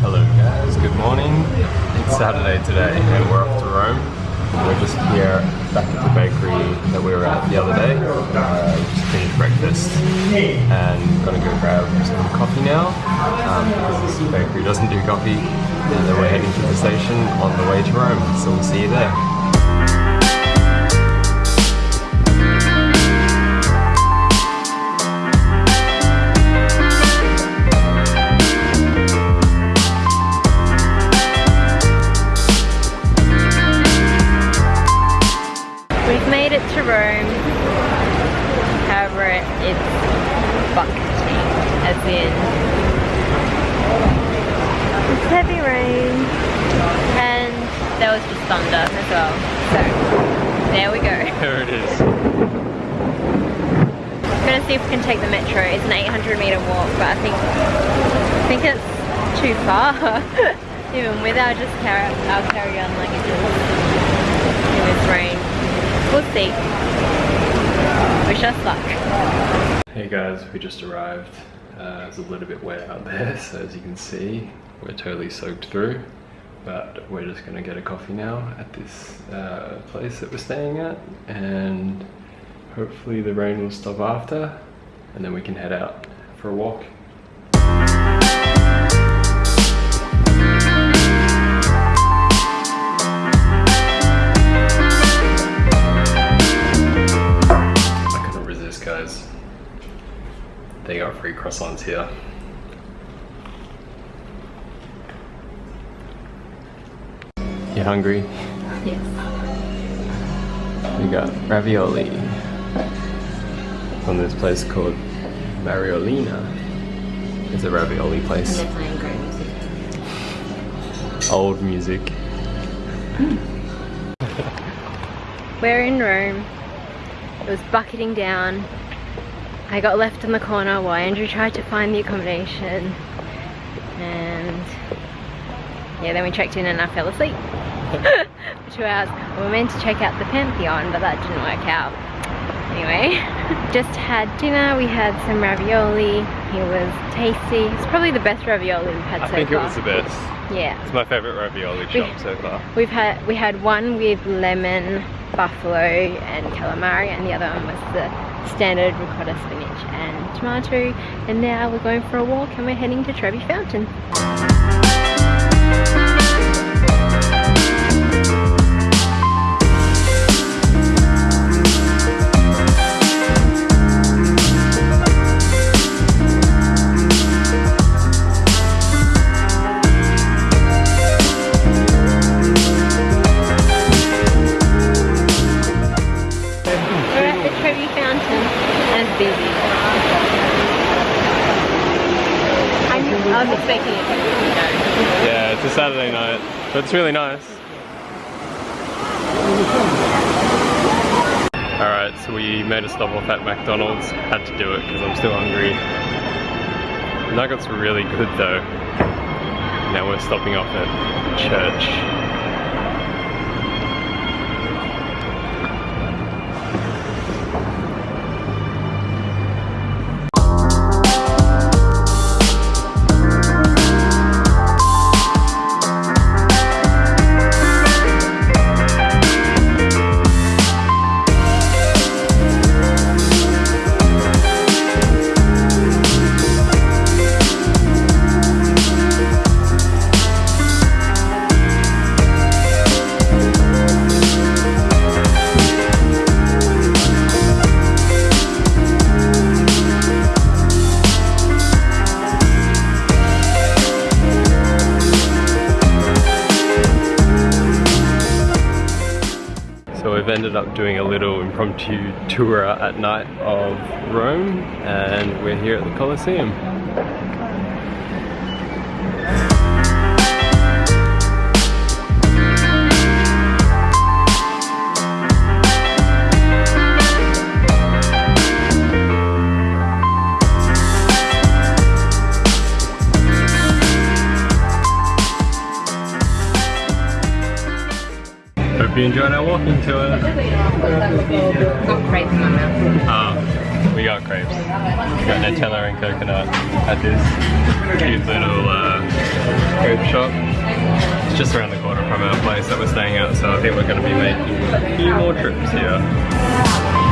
Hello guys, good morning. It's Saturday today and we're off to Rome. We're just here back at the bakery that we were at the other day. Uh, just finished breakfast and gonna go grab some coffee now um, because this bakery doesn't do coffee. And then we're heading to the station on the way to Rome, so we'll see you there. It's bucketing, as in it's heavy rain, and there was just thunder as well. So there we go. There it is. gonna see if we can take the metro. It's an 800 meter walk, but I think I think it's too far. Even with our just carry our carry on luggages in this rain. We'll see. Wish us luck. Hey guys, we just arrived. Uh, it's a little bit wet out there, so as you can see, we're totally soaked through. But we're just gonna get a coffee now at this uh, place that we're staying at, and hopefully the rain will stop after, and then we can head out for a walk. They got free croissants here. You hungry? Yes. We got ravioli from this place called Mariolina. It's a ravioli place. playing great music. Old music. We're in Rome. It was bucketing down. I got left in the corner while Andrew tried to find the accommodation. And yeah, then we checked in and I fell asleep for two hours. We were meant to check out the Pantheon, but that didn't work out. Anyway, just had dinner. We had some ravioli. It was tasty. It's probably the best ravioli we've had I so think it far. was the best. Yeah. It's my favorite ravioli shop so far. We've had we had one with lemon, buffalo, and calamari, and the other one was the standard ricotta spinach and tomato. And now we're going for a walk, and we're heading to Trevi Fountain. Was expecting it. Yeah, it's a Saturday night, but it's really nice. Alright, so we made a stop off at McDonald's. Had to do it because I'm still hungry. Nuggets were really good though. Now we're stopping off at church. So we've ended up doing a little impromptu tour at night of Rome and we're here at the Colosseum. You enjoyed our walking tour. Got crazy in my mouth. Ah, we got crepes. We got Nutella and coconut at this cute little uh, crepe shop. It's just around the corner from our place that we're staying at, so I think we're going to be making a few more trips here.